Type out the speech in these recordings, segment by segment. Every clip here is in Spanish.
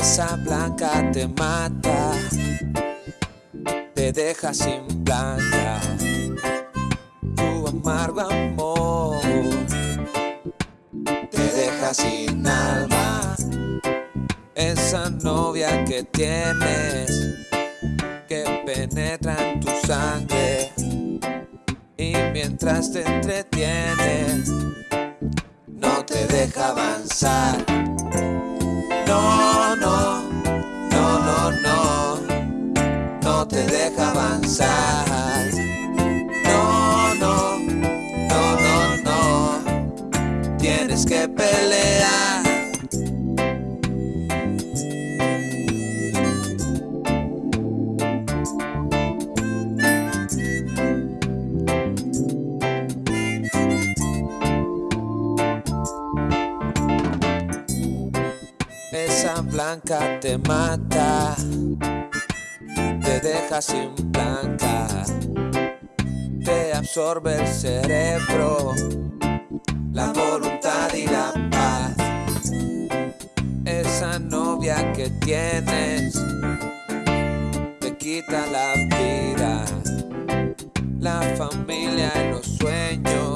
Esa blanca te mata, te deja sin blanca. Tu amargo amor te deja sin alma. Esa novia que tienes que penetra en tu sangre y mientras te entretiene no te deja avanzar. No te deja avanzar. No, no, no, no, no, tienes que pelear. Esa blanca te mata, te deja sin blanca, te absorbe el cerebro, la voluntad y la paz. Esa novia que tienes te quita la vida, la familia y los sueños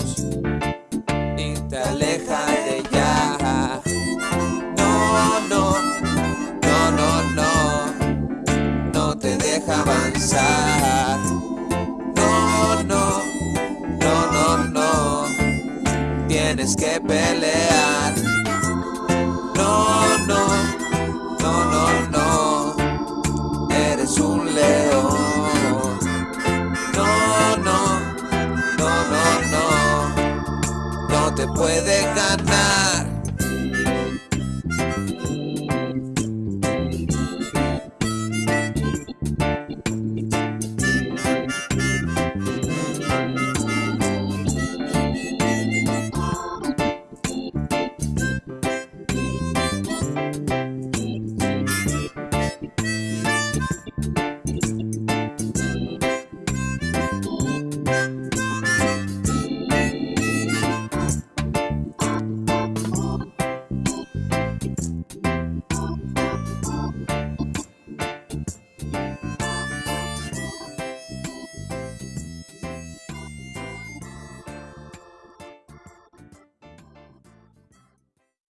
tienes que pelear. No, no, no, no, no, eres un león. No, no, no, no, no, no te puede ganar.